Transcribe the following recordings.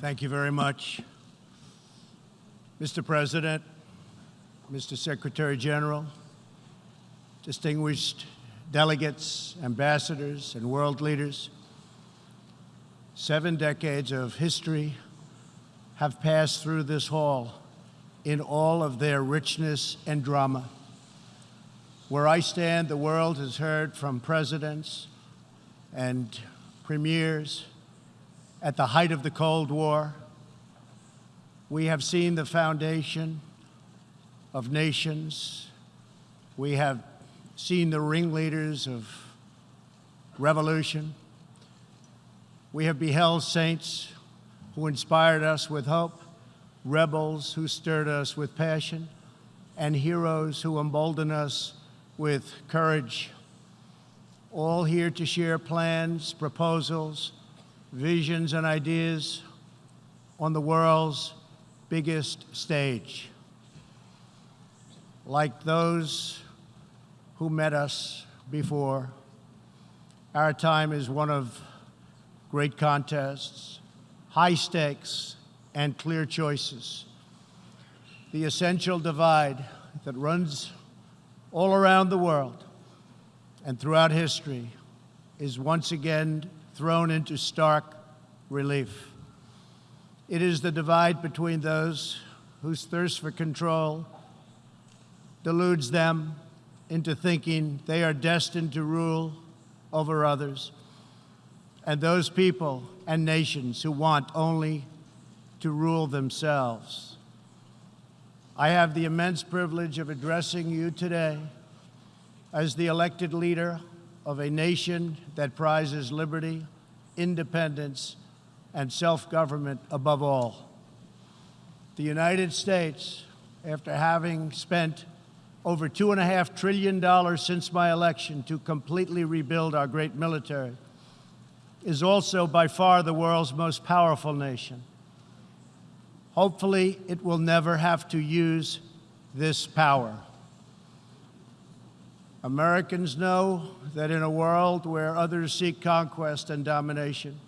Thank you very much. Mr. President, Mr. Secretary General, distinguished delegates, ambassadors, and world leaders, seven decades of history have passed through this hall in all of their richness and drama. Where I stand, the world has heard from presidents and premiers at the height of the Cold War. We have seen the foundation of nations. We have seen the ringleaders of revolution. We have beheld saints who inspired us with hope, rebels who stirred us with passion, and heroes who emboldened us with courage. All here to share plans, proposals, visions, and ideas on the world's biggest stage. Like those who met us before, our time is one of great contests, high stakes, and clear choices. The essential divide that runs all around the world and throughout history is once again thrown into stark relief. It is the divide between those whose thirst for control deludes them into thinking they are destined to rule over others, and those people and nations who want only to rule themselves. I have the immense privilege of addressing you today as the elected leader of a nation that prizes liberty, independence, and self-government above all. The United States, after having spent over $2.5 trillion since my election to completely rebuild our great military, is also by far the world's most powerful nation. Hopefully, it will never have to use this power. Americans know that in a world where others seek conquest and domination,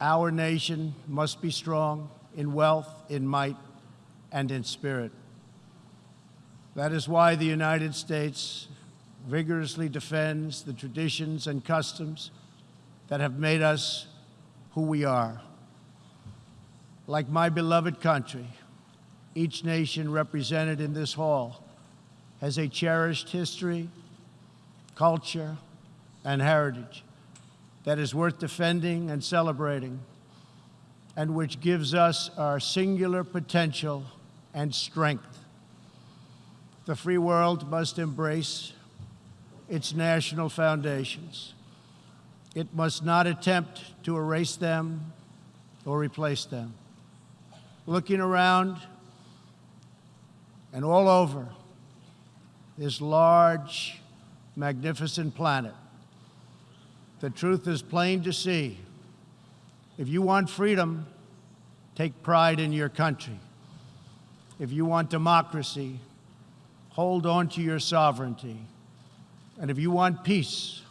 our nation must be strong in wealth, in might, and in spirit. That is why the United States vigorously defends the traditions and customs that have made us who we are. Like my beloved country, each nation represented in this hall has a cherished history, culture, and heritage that is worth defending and celebrating, and which gives us our singular potential and strength. The free world must embrace its national foundations. It must not attempt to erase them or replace them. Looking around and all over, this large, magnificent planet. The truth is plain to see. If you want freedom, take pride in your country. If you want democracy, hold on to your sovereignty. And if you want peace,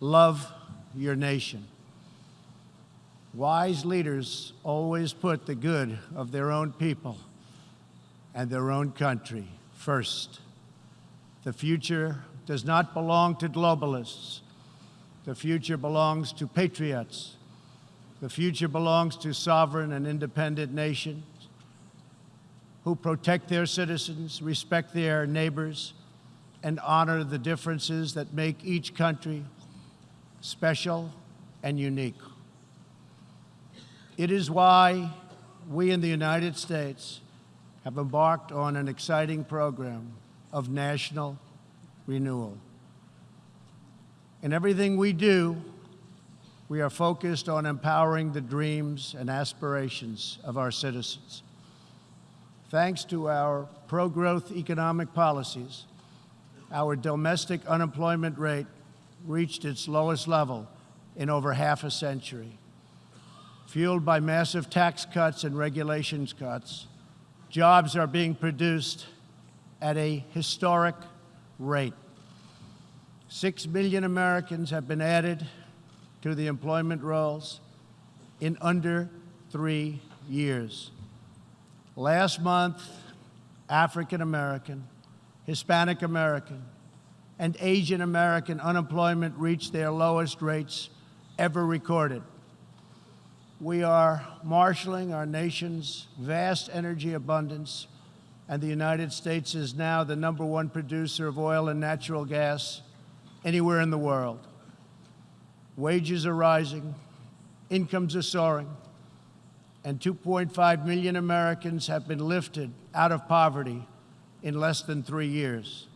love your nation. Wise leaders always put the good of their own people and their own country first. The future does not belong to globalists. The future belongs to patriots. The future belongs to sovereign and independent nations who protect their citizens, respect their neighbors, and honor the differences that make each country special and unique. It is why we in the United States have embarked on an exciting program of national renewal. In everything we do, we are focused on empowering the dreams and aspirations of our citizens. Thanks to our pro-growth economic policies, our domestic unemployment rate reached its lowest level in over half a century. Fueled by massive tax cuts and regulations cuts, jobs are being produced at a historic rate. Six million Americans have been added to the employment rolls in under three years. Last month, African American, Hispanic American, and Asian American unemployment reached their lowest rates ever recorded. We are marshaling our nation's vast energy abundance, and the United States is now the number one producer of oil and natural gas anywhere in the world. Wages are rising, incomes are soaring, and 2.5 million Americans have been lifted out of poverty in less than three years.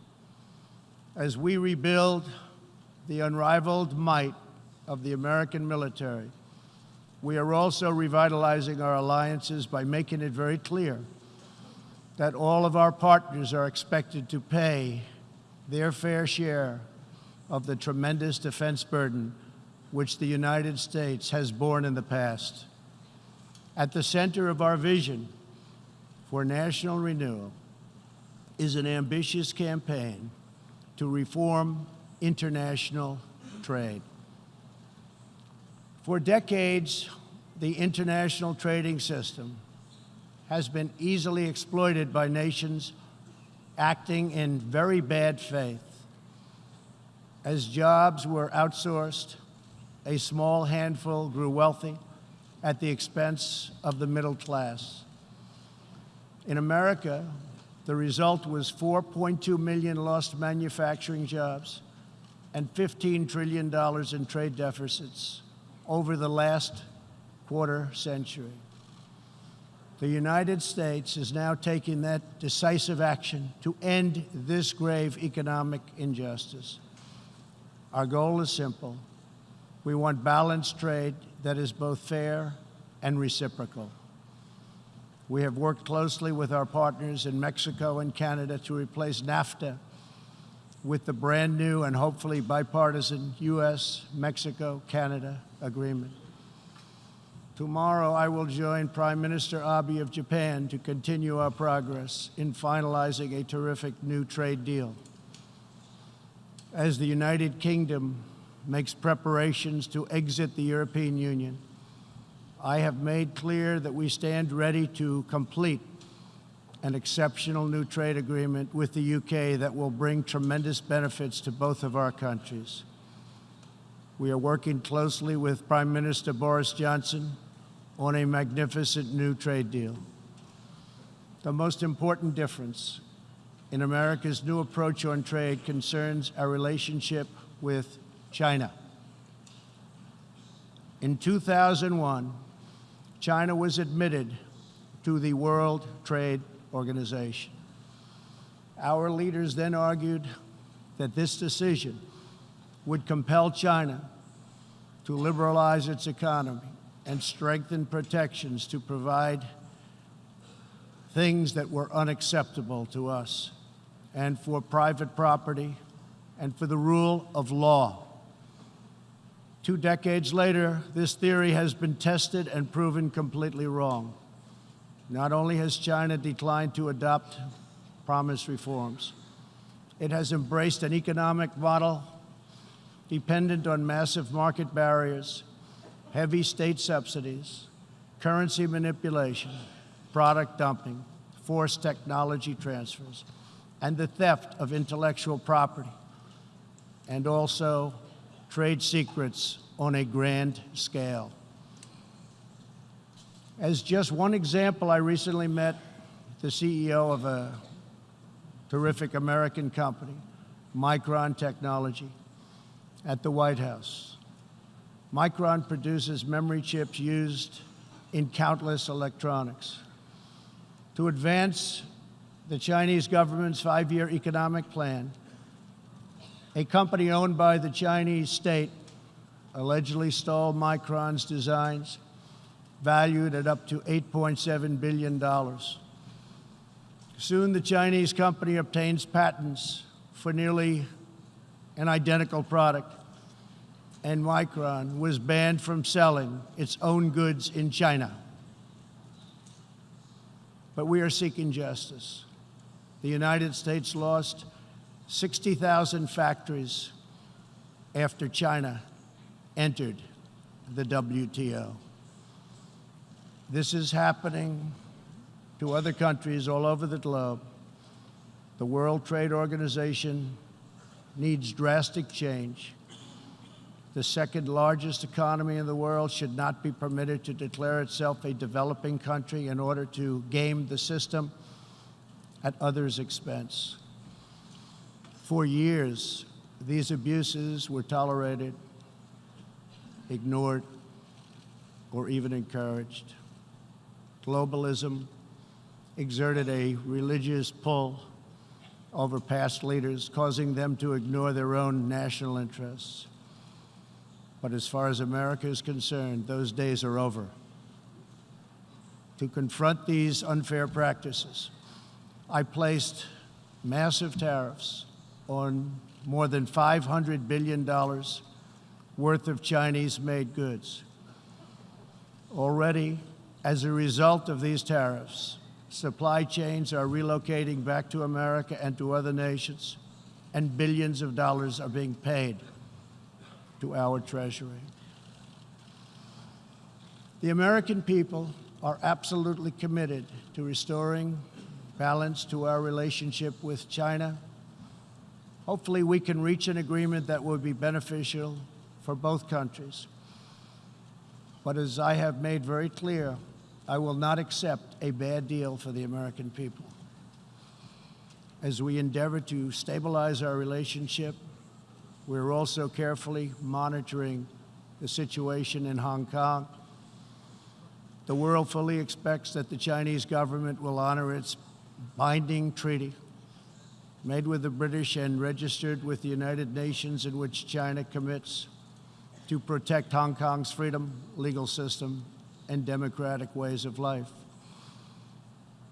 As we rebuild the unrivaled might of the American military, we are also revitalizing our alliances by making it very clear that all of our partners are expected to pay their fair share of the tremendous defense burden which the United States has borne in the past. At the center of our vision for national renewal is an ambitious campaign to reform international trade. For decades, the international trading system has been easily exploited by nations acting in very bad faith. As jobs were outsourced, a small handful grew wealthy at the expense of the middle class. In America, the result was 4.2 million lost manufacturing jobs and $15 trillion in trade deficits over the last quarter century. The United States is now taking that decisive action to end this grave economic injustice. Our goal is simple. We want balanced trade that is both fair and reciprocal. We have worked closely with our partners in Mexico and Canada to replace NAFTA with the brand new and hopefully bipartisan U.S. Mexico Canada agreement. Tomorrow, I will join Prime Minister Abe of Japan to continue our progress in finalizing a terrific new trade deal. As the United Kingdom makes preparations to exit the European Union, I have made clear that we stand ready to complete an exceptional new trade agreement with the UK that will bring tremendous benefits to both of our countries. We are working closely with Prime Minister Boris Johnson on a magnificent new trade deal. The most important difference in America's new approach on trade concerns our relationship with China. In 2001, China was admitted to the World Trade Organization. Our leaders then argued that this decision would compel China to liberalize its economy and strengthen protections to provide things that were unacceptable to us and for private property and for the rule of law. Two decades later, this theory has been tested and proven completely wrong. Not only has China declined to adopt promised reforms, it has embraced an economic model dependent on massive market barriers heavy state subsidies, currency manipulation, product dumping, forced technology transfers, and the theft of intellectual property, and also trade secrets on a grand scale. As just one example, I recently met the CEO of a terrific American company, Micron Technology, at the White House. Micron produces memory chips used in countless electronics. To advance the Chinese government's five-year economic plan, a company owned by the Chinese state allegedly stole Micron's designs, valued at up to $8.7 billion. Soon, the Chinese company obtains patents for nearly an identical product and Micron was banned from selling its own goods in China. But we are seeking justice. The United States lost 60,000 factories after China entered the WTO. This is happening to other countries all over the globe. The World Trade Organization needs drastic change. The second largest economy in the world should not be permitted to declare itself a developing country in order to game the system at others' expense. For years, these abuses were tolerated, ignored, or even encouraged. Globalism exerted a religious pull over past leaders, causing them to ignore their own national interests. But as far as America is concerned, those days are over. To confront these unfair practices, I placed massive tariffs on more than $500 billion worth of Chinese made goods. Already, as a result of these tariffs, supply chains are relocating back to America and to other nations, and billions of dollars are being paid to our Treasury. The American people are absolutely committed to restoring balance to our relationship with China. Hopefully, we can reach an agreement that will be beneficial for both countries. But as I have made very clear, I will not accept a bad deal for the American people. As we endeavor to stabilize our relationship, we're also carefully monitoring the situation in Hong Kong. The world fully expects that the Chinese government will honor its binding treaty made with the British and registered with the United Nations in which China commits to protect Hong Kong's freedom, legal system, and democratic ways of life.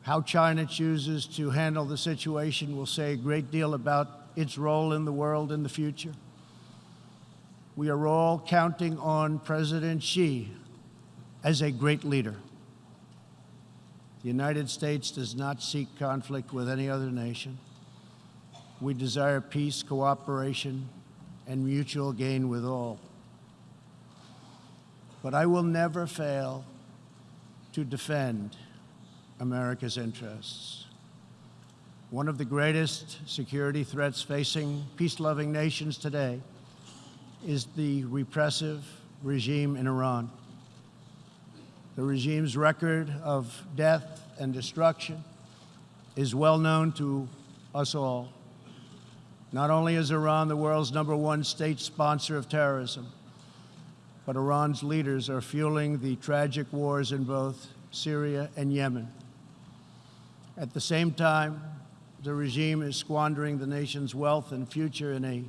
How China chooses to handle the situation will say a great deal about its role in the world in the future. We are all counting on President Xi as a great leader. The United States does not seek conflict with any other nation. We desire peace, cooperation, and mutual gain with all. But I will never fail to defend America's interests. One of the greatest security threats facing peace-loving nations today is the repressive regime in Iran. The regime's record of death and destruction is well known to us all. Not only is Iran the world's number one state sponsor of terrorism, but Iran's leaders are fueling the tragic wars in both Syria and Yemen. At the same time, the regime is squandering the nation's wealth and future in a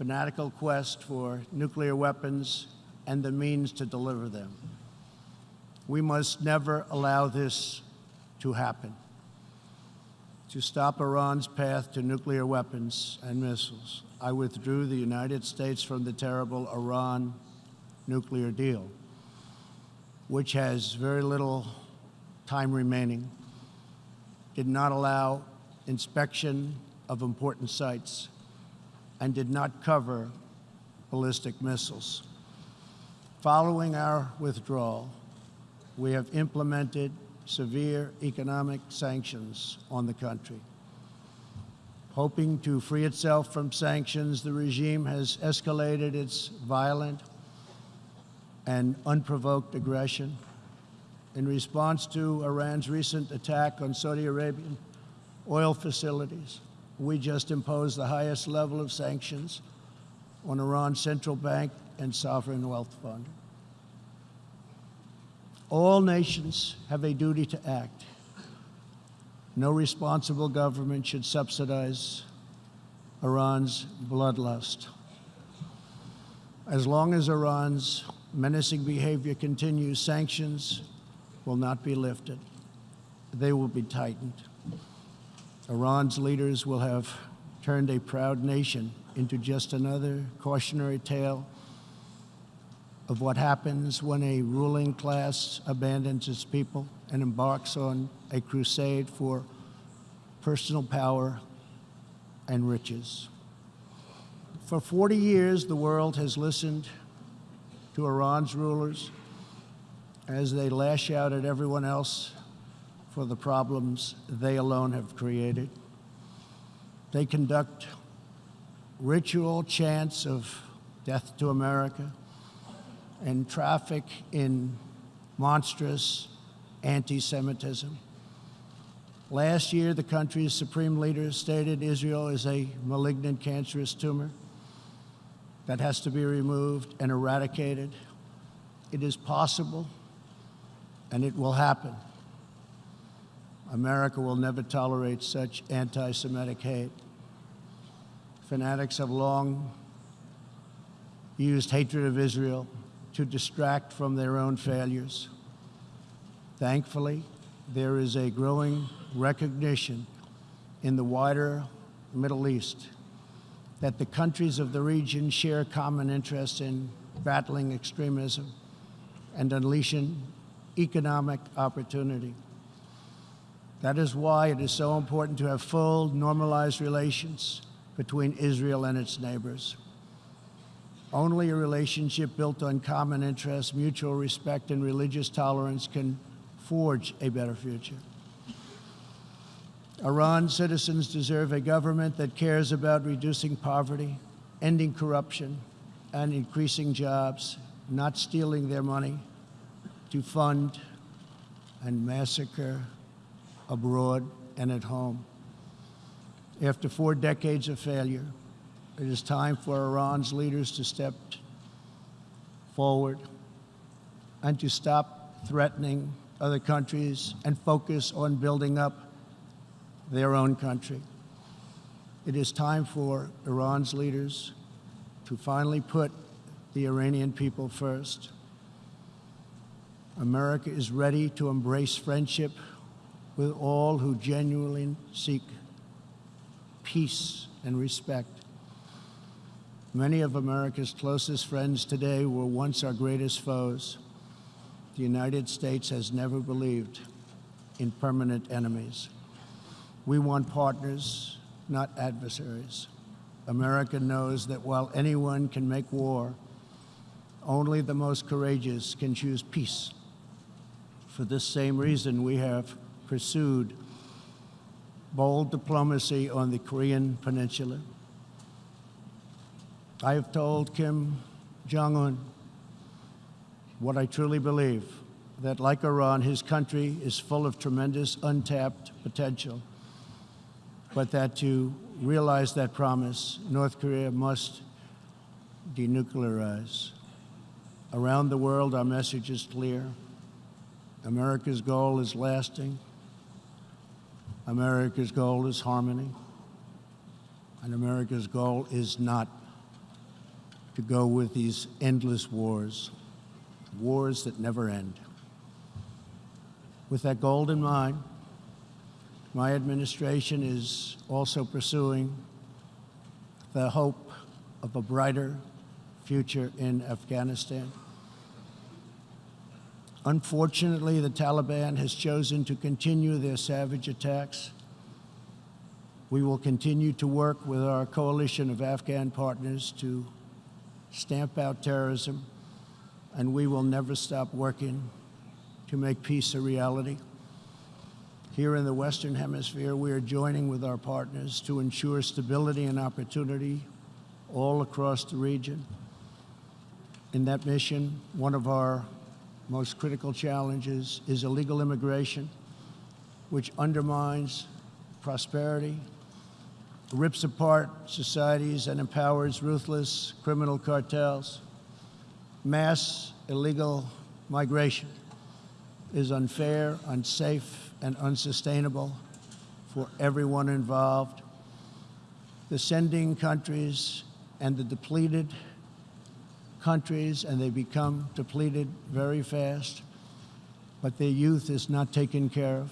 fanatical quest for nuclear weapons and the means to deliver them. We must never allow this to happen. To stop Iran's path to nuclear weapons and missiles, I withdrew the United States from the terrible Iran nuclear deal, which has very little time remaining, did not allow inspection of important sites and did not cover ballistic missiles. Following our withdrawal, we have implemented severe economic sanctions on the country. Hoping to free itself from sanctions, the regime has escalated its violent and unprovoked aggression. In response to Iran's recent attack on Saudi Arabian oil facilities, we just imposed the highest level of sanctions on Iran's central bank and sovereign wealth fund. All nations have a duty to act. No responsible government should subsidize Iran's bloodlust. As long as Iran's menacing behavior continues, sanctions will not be lifted. They will be tightened. Iran's leaders will have turned a proud nation into just another cautionary tale of what happens when a ruling class abandons its people and embarks on a crusade for personal power and riches. For 40 years, the world has listened to Iran's rulers as they lash out at everyone else for the problems they alone have created. They conduct ritual chants of death to America and traffic in monstrous anti Semitism. Last year, the country's supreme leader stated Israel is a malignant cancerous tumor that has to be removed and eradicated. It is possible, and it will happen. America will never tolerate such anti Semitic hate. Fanatics have long used hatred of Israel to distract from their own failures. Thankfully, there is a growing recognition in the wider Middle East that the countries of the region share common interests in battling extremism and unleashing economic opportunity. That is why it is so important to have full, normalized relations between Israel and its neighbors. Only a relationship built on common interests, mutual respect, and religious tolerance can forge a better future. Iran citizens deserve a government that cares about reducing poverty, ending corruption, and increasing jobs, not stealing their money to fund and massacre abroad and at home. After four decades of failure, it is time for Iran's leaders to step forward and to stop threatening other countries and focus on building up their own country. It is time for Iran's leaders to finally put the Iranian people first. America is ready to embrace friendship with all who genuinely seek peace and respect. Many of America's closest friends today were once our greatest foes. The United States has never believed in permanent enemies. We want partners, not adversaries. America knows that while anyone can make war, only the most courageous can choose peace. For this same reason, we have pursued bold diplomacy on the Korean Peninsula. I have told Kim Jong un what I truly believe that, like Iran, his country is full of tremendous untapped potential, but that to realize that promise, North Korea must denuclearize. Around the world, our message is clear. America's goal is lasting. America's goal is harmony. And America's goal is not to go with these endless wars, wars that never end. With that goal in mind, my administration is also pursuing the hope of a brighter future in Afghanistan. Unfortunately, the Taliban has chosen to continue their savage attacks. We will continue to work with our coalition of Afghan partners to stamp out terrorism, and we will never stop working to make peace a reality. Here in the Western Hemisphere, we are joining with our partners to ensure stability and opportunity all across the region. In that mission, one of our most critical challenges is illegal immigration, which undermines prosperity, rips apart societies, and empowers ruthless criminal cartels. Mass illegal migration is unfair, unsafe, and unsustainable for everyone involved. The sending countries and the depleted countries and they become depleted very fast, but their youth is not taken care of,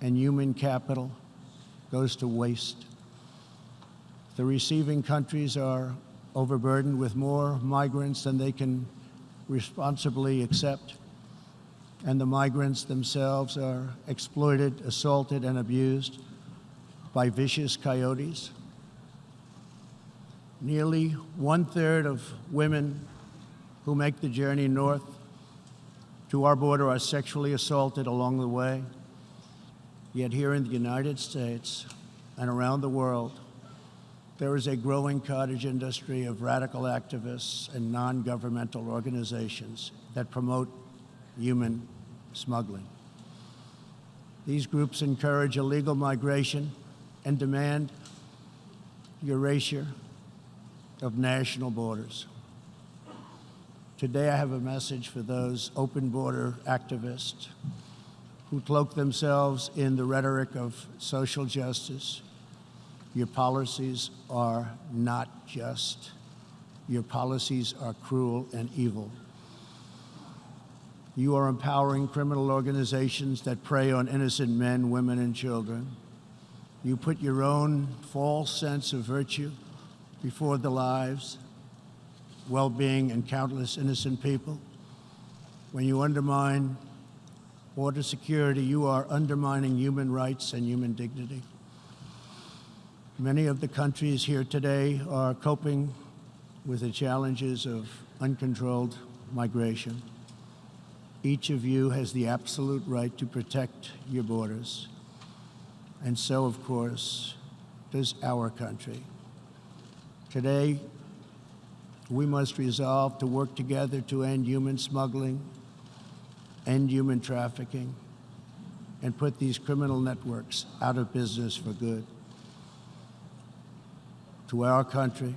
and human capital goes to waste. The receiving countries are overburdened with more migrants than they can responsibly accept, and the migrants themselves are exploited, assaulted, and abused by vicious coyotes. Nearly one third of women who make the journey north to our border are sexually assaulted along the way. Yet here in the United States and around the world, there is a growing cottage industry of radical activists and non governmental organizations that promote human smuggling. These groups encourage illegal migration and demand erasure of national borders. Today, I have a message for those open border activists who cloak themselves in the rhetoric of social justice. Your policies are not just. Your policies are cruel and evil. You are empowering criminal organizations that prey on innocent men, women, and children. You put your own false sense of virtue before the lives, well being, and countless innocent people. When you undermine border security, you are undermining human rights and human dignity. Many of the countries here today are coping with the challenges of uncontrolled migration. Each of you has the absolute right to protect your borders. And so, of course, does our country. Today, we must resolve to work together to end human smuggling, end human trafficking, and put these criminal networks out of business for good. To our country,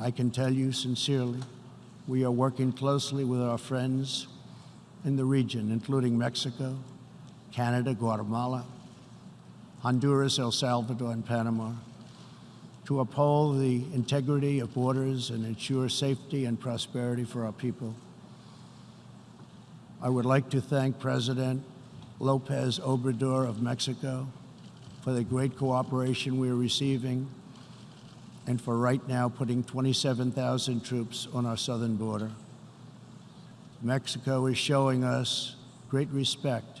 I can tell you sincerely, we are working closely with our friends in the region, including Mexico, Canada, Guatemala, Honduras, El Salvador, and Panama, to uphold the integrity of borders and ensure safety and prosperity for our people. I would like to thank President Lopez Obrador of Mexico for the great cooperation we are receiving and for right now putting 27,000 troops on our southern border. Mexico is showing us great respect,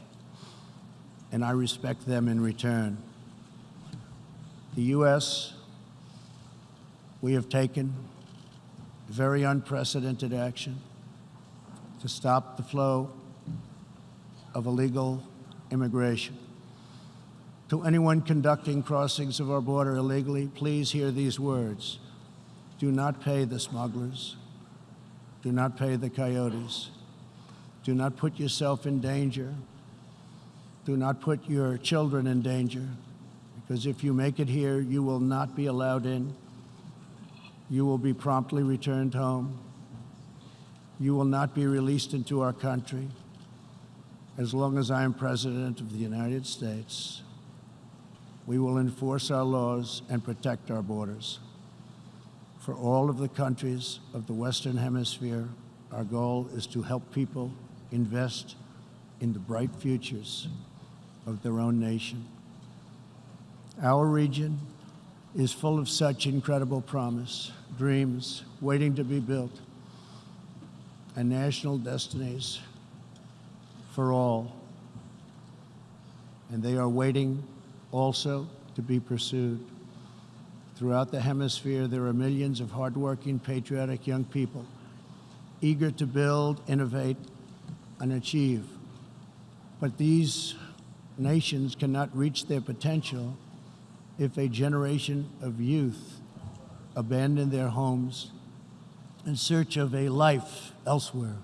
and I respect them in return. The U.S., we have taken very unprecedented action to stop the flow of illegal immigration. To anyone conducting crossings of our border illegally, please hear these words. Do not pay the smugglers. Do not pay the coyotes. Do not put yourself in danger. Do not put your children in danger, because if you make it here, you will not be allowed in. You will be promptly returned home. You will not be released into our country as long as I am President of the United States we will enforce our laws and protect our borders. For all of the countries of the Western Hemisphere, our goal is to help people invest in the bright futures of their own nation. Our region is full of such incredible promise, dreams waiting to be built, and national destinies for all. And they are waiting also to be pursued. Throughout the hemisphere, there are millions of hardworking, patriotic young people eager to build, innovate, and achieve. But these nations cannot reach their potential if a generation of youth abandon their homes in search of a life elsewhere.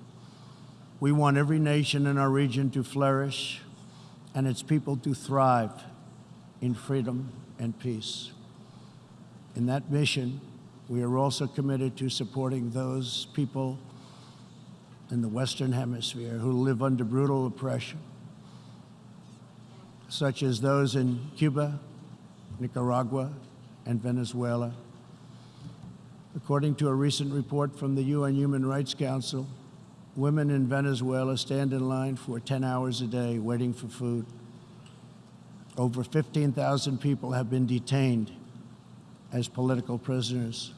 We want every nation in our region to flourish and its people to thrive in freedom and peace. In that mission, we are also committed to supporting those people in the Western Hemisphere who live under brutal oppression, such as those in Cuba, Nicaragua, and Venezuela. According to a recent report from the UN Human Rights Council, women in Venezuela stand in line for 10 hours a day waiting for food. Over 15,000 people have been detained as political prisoners.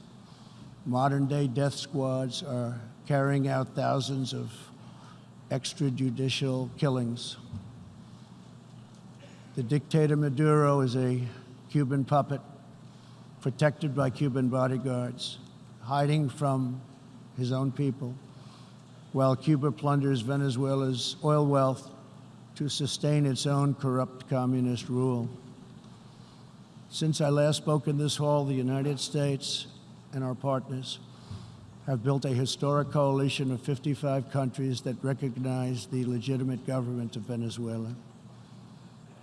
Modern day death squads are carrying out thousands of extrajudicial killings. The dictator Maduro is a Cuban puppet protected by Cuban bodyguards, hiding from his own people. while Cuba plunders Venezuela's oil wealth to sustain its own corrupt communist rule. Since I last spoke in this hall, the United States and our partners have built a historic coalition of 55 countries that recognize the legitimate government of Venezuela.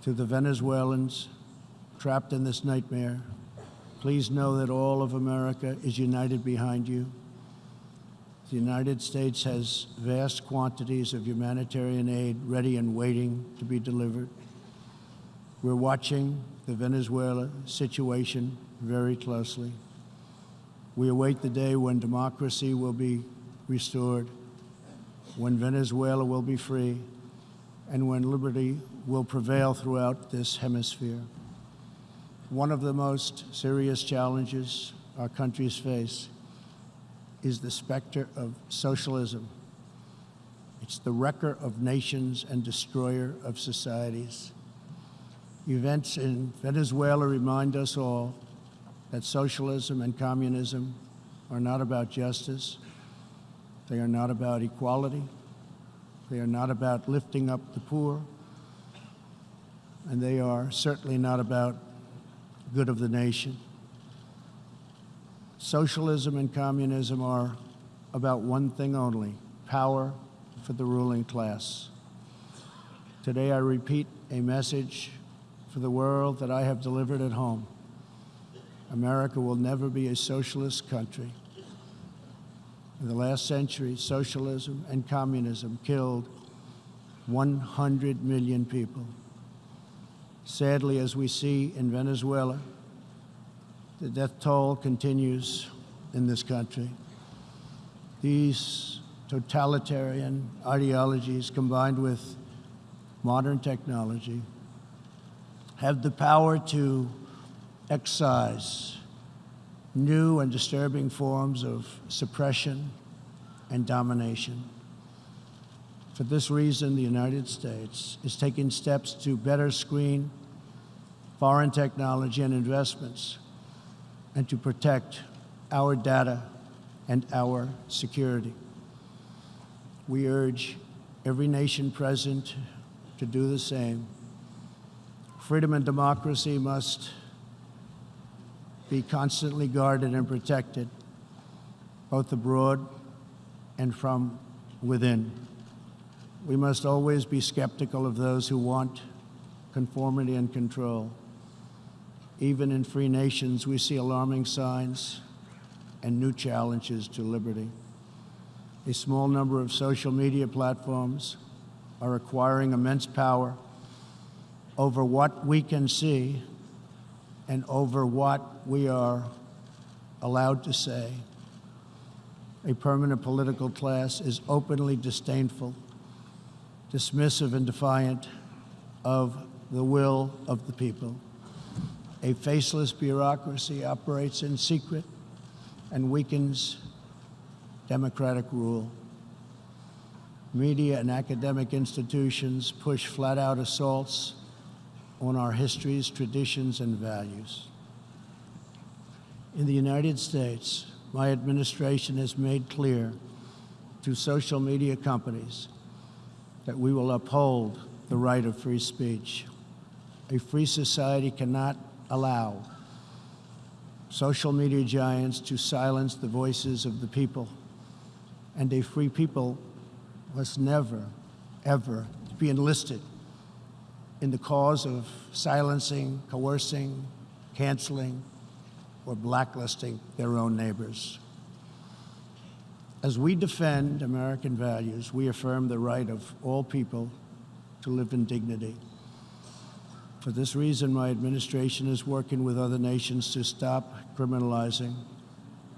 To the Venezuelans trapped in this nightmare, please know that all of America is united behind you. The United States has vast quantities of humanitarian aid ready and waiting to be delivered. We're watching the Venezuela situation very closely. We await the day when democracy will be restored, when Venezuela will be free, and when liberty will prevail throughout this hemisphere. One of the most serious challenges our countries face is the specter of socialism. It's the wrecker of nations and destroyer of societies. Events in Venezuela remind us all that socialism and communism are not about justice. They are not about equality. They are not about lifting up the poor. And they are certainly not about good of the nation. Socialism and communism are about one thing only power for the ruling class. Today, I repeat a message for the world that I have delivered at home. America will never be a socialist country. In the last century, socialism and communism killed 100 million people. Sadly, as we see in Venezuela, the death toll continues in this country. These totalitarian ideologies combined with modern technology have the power to excise new and disturbing forms of suppression and domination. For this reason, the United States is taking steps to better screen foreign technology and investments and to protect our data and our security. We urge every nation present to do the same. Freedom and democracy must be constantly guarded and protected, both abroad and from within. We must always be skeptical of those who want conformity and control. Even in free nations, we see alarming signs and new challenges to liberty. A small number of social media platforms are acquiring immense power over what we can see and over what we are allowed to say. A permanent political class is openly disdainful, dismissive, and defiant of the will of the people. A faceless bureaucracy operates in secret and weakens democratic rule. Media and academic institutions push flat out assaults on our histories, traditions, and values. In the United States, my administration has made clear to social media companies that we will uphold the right of free speech. A free society cannot allow social media giants to silence the voices of the people. And a free people must never, ever be enlisted in the cause of silencing, coercing, canceling, or blacklisting their own neighbors. As we defend American values, we affirm the right of all people to live in dignity. For this reason, my administration is working with other nations to stop criminalizing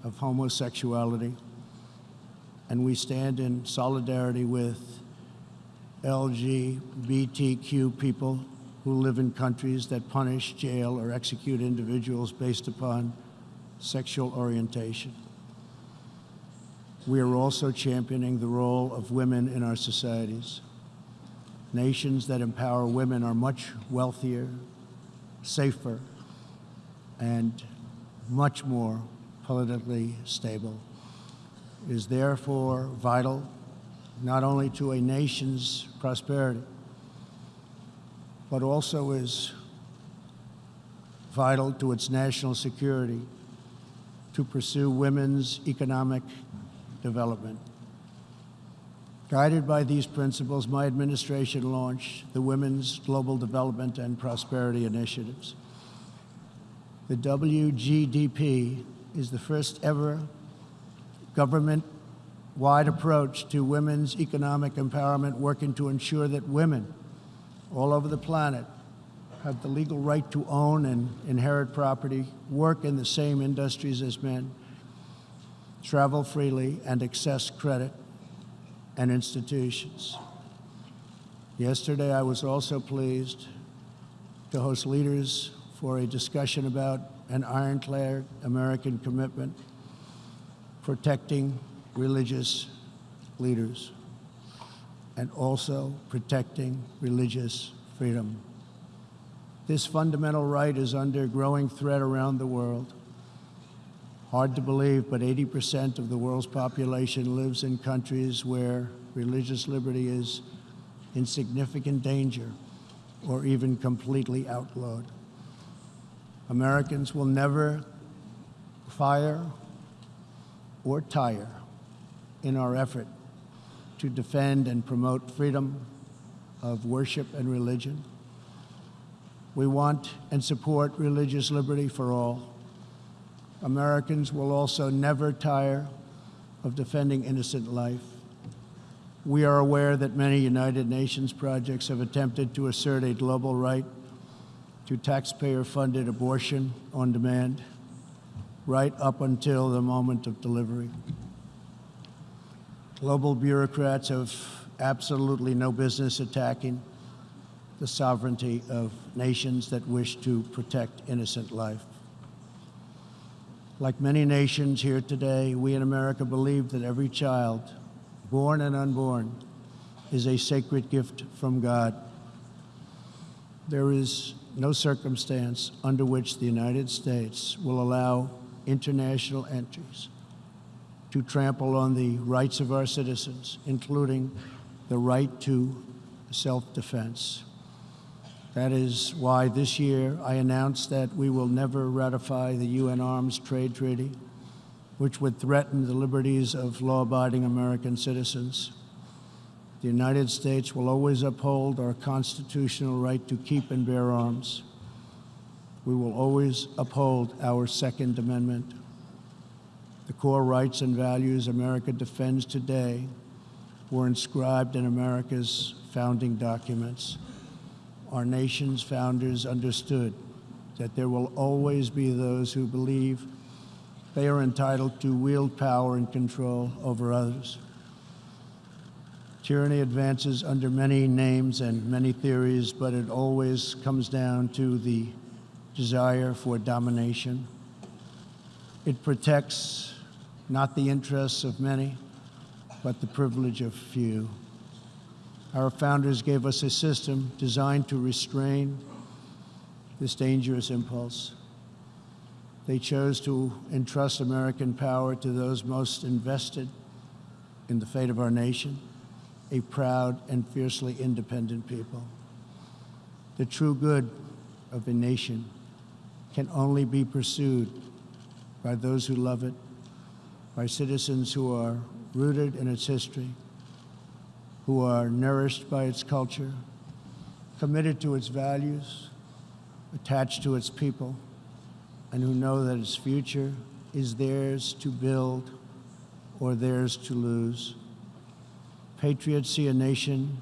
of homosexuality, and we stand in solidarity with LGBTQ people who live in countries that punish, jail, or execute individuals based upon sexual orientation. We are also championing the role of women in our societies. Nations that empower women are much wealthier, safer, and much more politically stable. It is therefore vital not only to a nation's prosperity, but also is vital to its national security to pursue women's economic development. Guided by these principles, my administration launched the Women's Global Development and Prosperity Initiatives. The WGDP is the first ever government-wide approach to women's economic empowerment, working to ensure that women all over the planet have the legal right to own and inherit property, work in the same industries as men, travel freely, and access credit and institutions. Yesterday, I was also pleased to host leaders for a discussion about an ironclad American commitment protecting religious leaders and also protecting religious freedom. This fundamental right is under growing threat around the world. Hard to believe, but 80% of the world's population lives in countries where religious liberty is in significant danger or even completely outlawed. Americans will never fire or tire in our effort to defend and promote freedom of worship and religion. We want and support religious liberty for all. Americans will also never tire of defending innocent life. We are aware that many United Nations projects have attempted to assert a global right to taxpayer-funded abortion on demand, right up until the moment of delivery. Global bureaucrats have absolutely no business attacking the sovereignty of nations that wish to protect innocent life. Like many nations here today, we in America believe that every child, born and unborn, is a sacred gift from God. There is no circumstance under which the United States will allow international entries to trample on the rights of our citizens, including the right to self-defense. That is why this year I announced that we will never ratify the UN Arms Trade Treaty, which would threaten the liberties of law-abiding American citizens. The United States will always uphold our constitutional right to keep and bear arms. We will always uphold our Second Amendment. The core rights and values America defends today were inscribed in America's founding documents our nation's founders understood that there will always be those who believe they are entitled to wield power and control over others. Tyranny advances under many names and many theories, but it always comes down to the desire for domination. It protects not the interests of many, but the privilege of few. Our founders gave us a system designed to restrain this dangerous impulse. They chose to entrust American power to those most invested in the fate of our nation, a proud and fiercely independent people. The true good of a nation can only be pursued by those who love it, by citizens who are rooted in its history, who are nourished by its culture, committed to its values, attached to its people, and who know that its future is theirs to build or theirs to lose. Patriots see a nation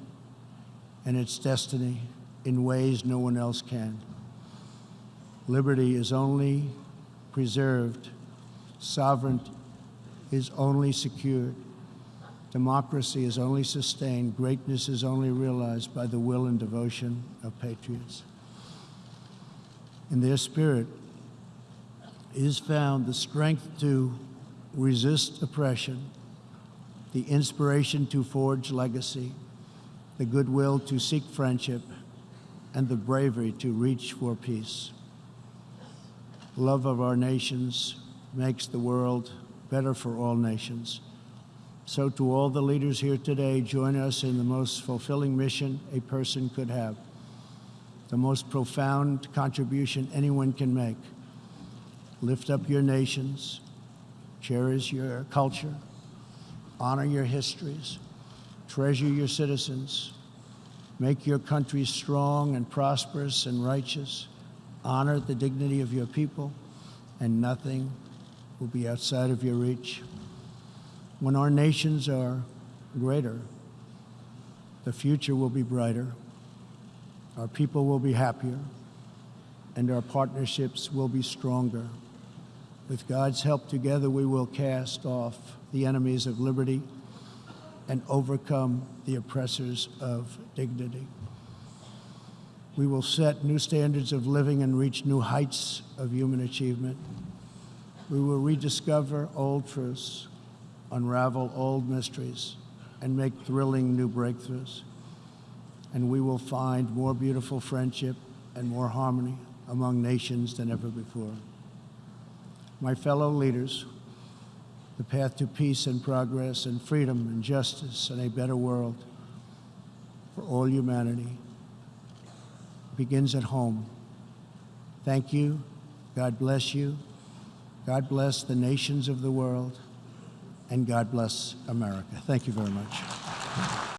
and its destiny in ways no one else can. Liberty is only preserved, sovereignty is only secured Democracy is only sustained, greatness is only realized by the will and devotion of patriots. In their spirit is found the strength to resist oppression, the inspiration to forge legacy, the goodwill to seek friendship, and the bravery to reach for peace. Love of our nations makes the world better for all nations So, to all the leaders here today, join us in the most fulfilling mission a person could have, the most profound contribution anyone can make. Lift up your nations, cherish your culture, honor your histories, treasure your citizens, make your country strong and prosperous and righteous, honor the dignity of your people, and nothing will be outside of your reach. When our nations are greater, the future will be brighter, our people will be happier, and our partnerships will be stronger. With God's help, together we will cast off the enemies of liberty and overcome the oppressors of dignity. We will set new standards of living and reach new heights of human achievement. We will rediscover old truths, unravel old mysteries, and make thrilling new breakthroughs. And we will find more beautiful friendship and more harmony among nations than ever before. My fellow leaders, the path to peace and progress and freedom and justice and a better world for all humanity begins at home. Thank you. God bless you. God bless the nations of the world. And God bless America. Thank you very much.